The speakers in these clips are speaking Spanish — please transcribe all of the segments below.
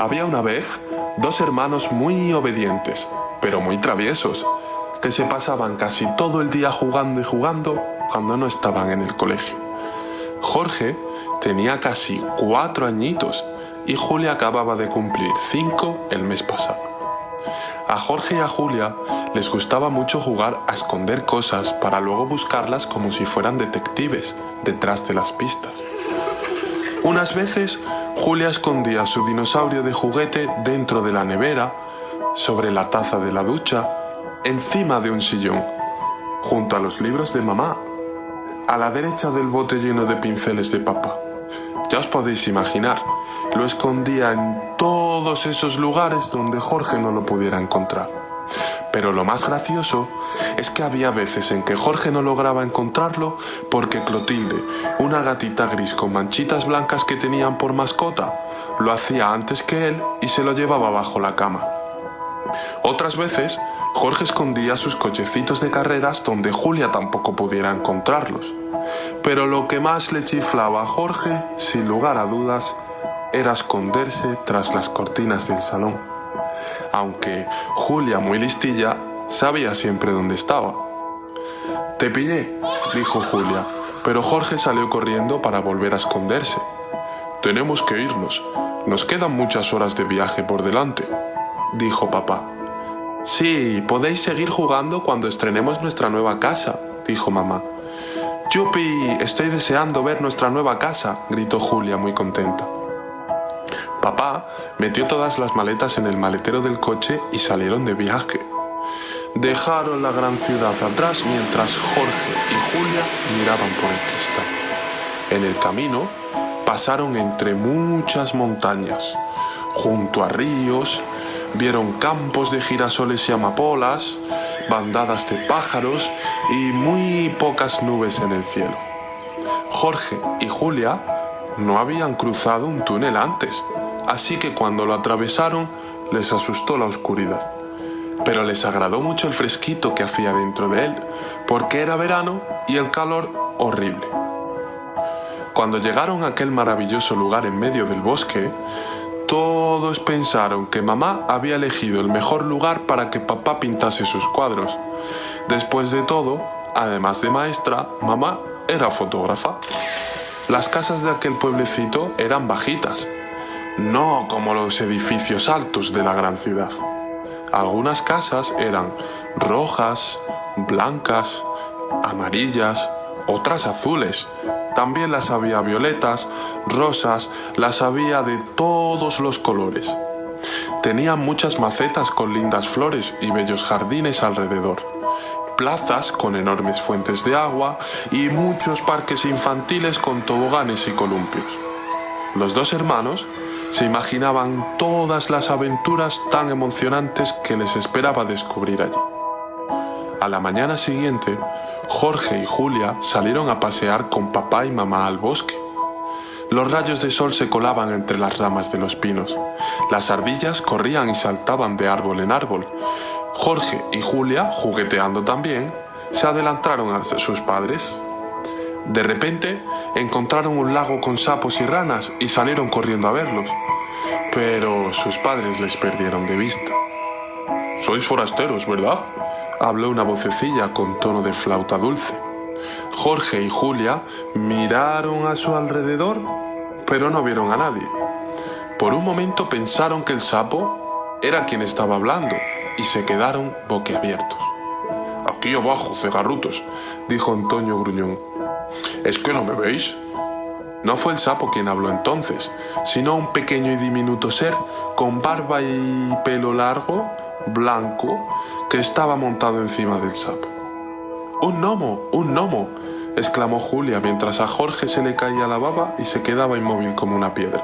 Había una vez dos hermanos muy obedientes, pero muy traviesos, que se pasaban casi todo el día jugando y jugando cuando no estaban en el colegio. Jorge tenía casi cuatro añitos y Julia acababa de cumplir cinco el mes pasado. A Jorge y a Julia les gustaba mucho jugar a esconder cosas para luego buscarlas como si fueran detectives detrás de las pistas. Unas veces Julia escondía su dinosaurio de juguete dentro de la nevera, sobre la taza de la ducha, encima de un sillón, junto a los libros de mamá, a la derecha del bote lleno de pinceles de papá. Ya os podéis imaginar, lo escondía en todos esos lugares donde Jorge no lo pudiera encontrar. Pero lo más gracioso es que había veces en que Jorge no lograba encontrarlo porque Clotilde, una gatita gris con manchitas blancas que tenían por mascota, lo hacía antes que él y se lo llevaba bajo la cama. Otras veces, Jorge escondía sus cochecitos de carreras donde Julia tampoco pudiera encontrarlos. Pero lo que más le chiflaba a Jorge, sin lugar a dudas, era esconderse tras las cortinas del salón aunque Julia, muy listilla, sabía siempre dónde estaba. Te pillé, dijo Julia, pero Jorge salió corriendo para volver a esconderse. Tenemos que irnos, nos quedan muchas horas de viaje por delante, dijo papá. Sí, podéis seguir jugando cuando estrenemos nuestra nueva casa, dijo mamá. Yupi, estoy deseando ver nuestra nueva casa, gritó Julia muy contenta. Papá metió todas las maletas en el maletero del coche y salieron de viaje. Dejaron la gran ciudad atrás mientras Jorge y Julia miraban por el cristal. En el camino pasaron entre muchas montañas, junto a ríos, vieron campos de girasoles y amapolas, bandadas de pájaros y muy pocas nubes en el cielo. Jorge y Julia no habían cruzado un túnel antes así que cuando lo atravesaron les asustó la oscuridad. Pero les agradó mucho el fresquito que hacía dentro de él, porque era verano y el calor horrible. Cuando llegaron a aquel maravilloso lugar en medio del bosque, todos pensaron que mamá había elegido el mejor lugar para que papá pintase sus cuadros. Después de todo, además de maestra, mamá era fotógrafa. Las casas de aquel pueblecito eran bajitas, no como los edificios altos de la gran ciudad. Algunas casas eran rojas, blancas, amarillas, otras azules. También las había violetas, rosas, las había de todos los colores. Tenían muchas macetas con lindas flores y bellos jardines alrededor, plazas con enormes fuentes de agua y muchos parques infantiles con toboganes y columpios. Los dos hermanos se imaginaban todas las aventuras tan emocionantes que les esperaba descubrir allí. A la mañana siguiente, Jorge y Julia salieron a pasear con papá y mamá al bosque. Los rayos de sol se colaban entre las ramas de los pinos. Las ardillas corrían y saltaban de árbol en árbol. Jorge y Julia, jugueteando también, se adelantaron a sus padres. De repente encontraron un lago con sapos y ranas y salieron corriendo a verlos. Pero sus padres les perdieron de vista. Sois forasteros, ¿verdad? Habló una vocecilla con tono de flauta dulce. Jorge y Julia miraron a su alrededor, pero no vieron a nadie. Por un momento pensaron que el sapo era quien estaba hablando y se quedaron boquiabiertos. Aquí abajo, cegarrutos, dijo Antonio Gruñón. ¿Es que no me veis? No fue el sapo quien habló entonces, sino un pequeño y diminuto ser con barba y pelo largo, blanco, que estaba montado encima del sapo. ¡Un gnomo! ¡Un gnomo! exclamó Julia mientras a Jorge se le caía la baba y se quedaba inmóvil como una piedra.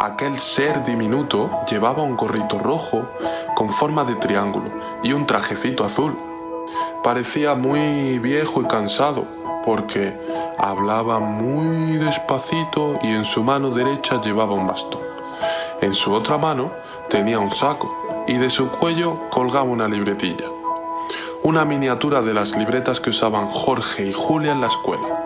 Aquel ser diminuto llevaba un gorrito rojo con forma de triángulo y un trajecito azul. Parecía muy viejo y cansado, porque hablaba muy despacito y en su mano derecha llevaba un bastón. En su otra mano tenía un saco y de su cuello colgaba una libretilla. Una miniatura de las libretas que usaban Jorge y Julia en la escuela.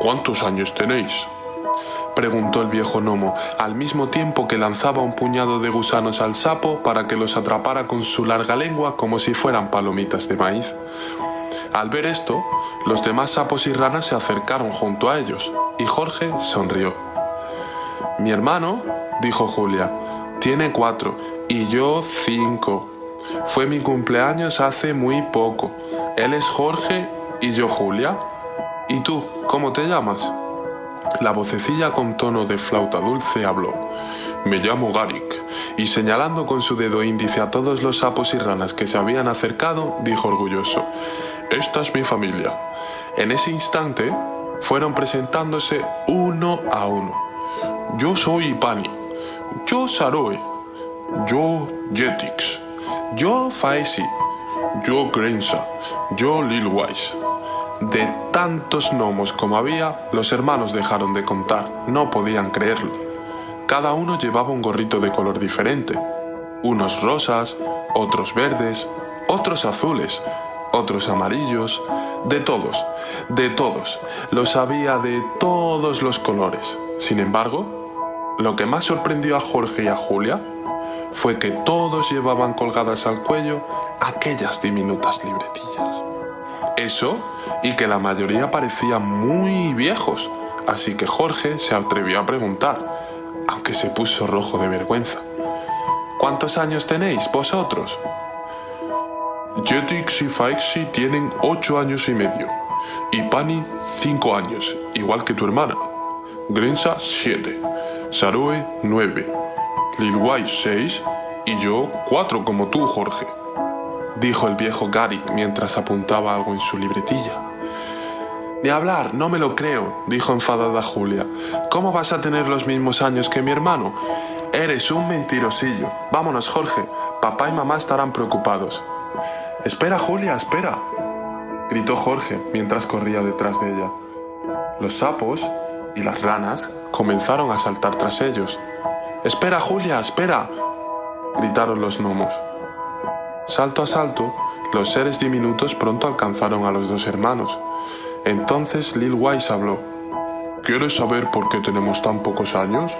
¿Cuántos años tenéis? preguntó el viejo gnomo, al mismo tiempo que lanzaba un puñado de gusanos al sapo para que los atrapara con su larga lengua como si fueran palomitas de maíz. Al ver esto, los demás sapos y ranas se acercaron junto a ellos, y Jorge sonrió. Mi hermano, dijo Julia, tiene cuatro, y yo cinco. Fue mi cumpleaños hace muy poco. Él es Jorge y yo Julia. ¿Y tú, cómo te llamas? La vocecilla con tono de flauta dulce habló. Me llamo Garik, y señalando con su dedo índice a todos los sapos y ranas que se habían acercado, dijo orgulloso, Esta es mi familia. En ese instante, fueron presentándose uno a uno. Yo soy Ipani, yo Saroe, yo Jetix, yo Faesi, yo Grenza, yo Lilwise. De tantos gnomos como había, los hermanos dejaron de contar, no podían creerlo. Cada uno llevaba un gorrito de color diferente, unos rosas, otros verdes, otros azules, otros amarillos, de todos, de todos, los había de todos los colores. Sin embargo, lo que más sorprendió a Jorge y a Julia fue que todos llevaban colgadas al cuello aquellas diminutas libretillas. Eso y que la mayoría parecían muy viejos, así que Jorge se atrevió a preguntar, aunque se puso rojo de vergüenza. ¿Cuántos años tenéis vosotros? Jetix y Faixi tienen ocho años y medio, y Pani cinco años, igual que tu hermana. Grenza siete, Saroe nueve, Lilwai seis y yo cuatro como tú, Jorge dijo el viejo Garik mientras apuntaba algo en su libretilla. Ni hablar, no me lo creo, dijo enfadada Julia. ¿Cómo vas a tener los mismos años que mi hermano? Eres un mentirosillo. Vámonos, Jorge. Papá y mamá estarán preocupados. Espera, Julia, espera, gritó Jorge mientras corría detrás de ella. Los sapos y las ranas comenzaron a saltar tras ellos. Espera, Julia, espera, gritaron los gnomos. Salto a salto, los seres diminutos pronto alcanzaron a los dos hermanos. Entonces Lil Wise habló. ¿Quieres saber por qué tenemos tan pocos años?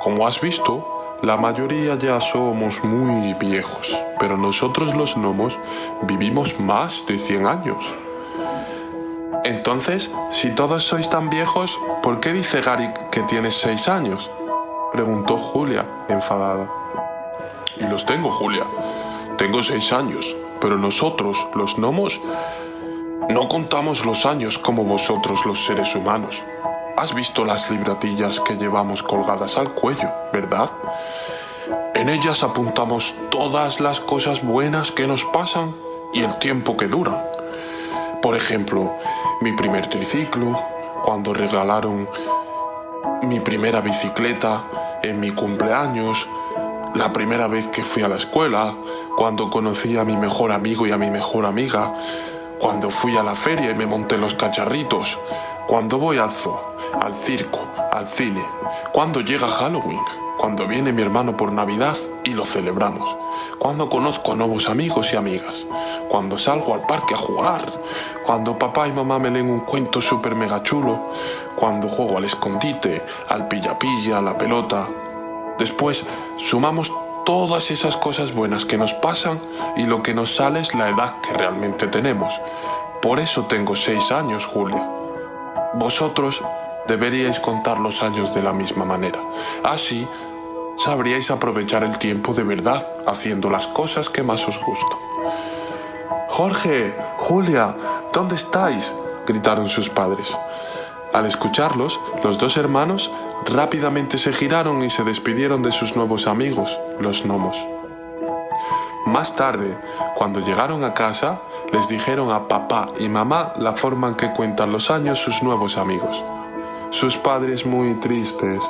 Como has visto, la mayoría ya somos muy viejos, pero nosotros los gnomos vivimos más de 100 años. Entonces, si todos sois tan viejos, ¿por qué dice Gary que tienes 6 años? Preguntó Julia, enfadada. Y los tengo, Julia. Tengo seis años, pero nosotros, los gnomos, no contamos los años como vosotros los seres humanos. Has visto las libratillas que llevamos colgadas al cuello, ¿verdad? En ellas apuntamos todas las cosas buenas que nos pasan y el tiempo que duran. Por ejemplo, mi primer triciclo, cuando regalaron mi primera bicicleta, en mi cumpleaños, la primera vez que fui a la escuela, cuando conocí a mi mejor amigo y a mi mejor amiga, cuando fui a la feria y me monté los cacharritos, cuando voy al zoo, al circo, al cine, cuando llega Halloween, cuando viene mi hermano por Navidad y lo celebramos, cuando conozco a nuevos amigos y amigas, cuando salgo al parque a jugar, cuando papá y mamá me leen un cuento súper mega chulo, cuando juego al escondite, al pilla-pilla, a la pelota, Después sumamos todas esas cosas buenas que nos pasan y lo que nos sale es la edad que realmente tenemos. Por eso tengo seis años, Julia. Vosotros deberíais contar los años de la misma manera. Así sabríais aprovechar el tiempo de verdad haciendo las cosas que más os gustan. Jorge, Julia, ¿dónde estáis? gritaron sus padres. Al escucharlos, los dos hermanos rápidamente se giraron y se despidieron de sus nuevos amigos, los gnomos. Más tarde, cuando llegaron a casa, les dijeron a papá y mamá la forma en que cuentan los años sus nuevos amigos. Sus padres muy tristes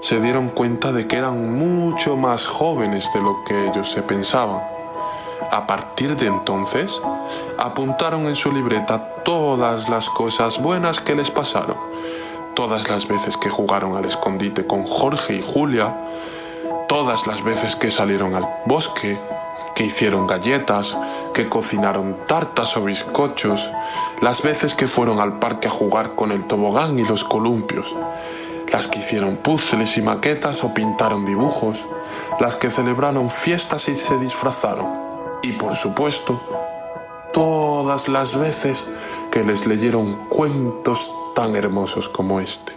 se dieron cuenta de que eran mucho más jóvenes de lo que ellos se pensaban. A partir de entonces, apuntaron en su libreta todas las cosas buenas que les pasaron, todas las veces que jugaron al escondite con Jorge y Julia, todas las veces que salieron al bosque, que hicieron galletas, que cocinaron tartas o bizcochos, las veces que fueron al parque a jugar con el tobogán y los columpios, las que hicieron puzzles y maquetas o pintaron dibujos, las que celebraron fiestas y se disfrazaron, y por supuesto, todas las veces que les leyeron cuentos tan hermosos como este.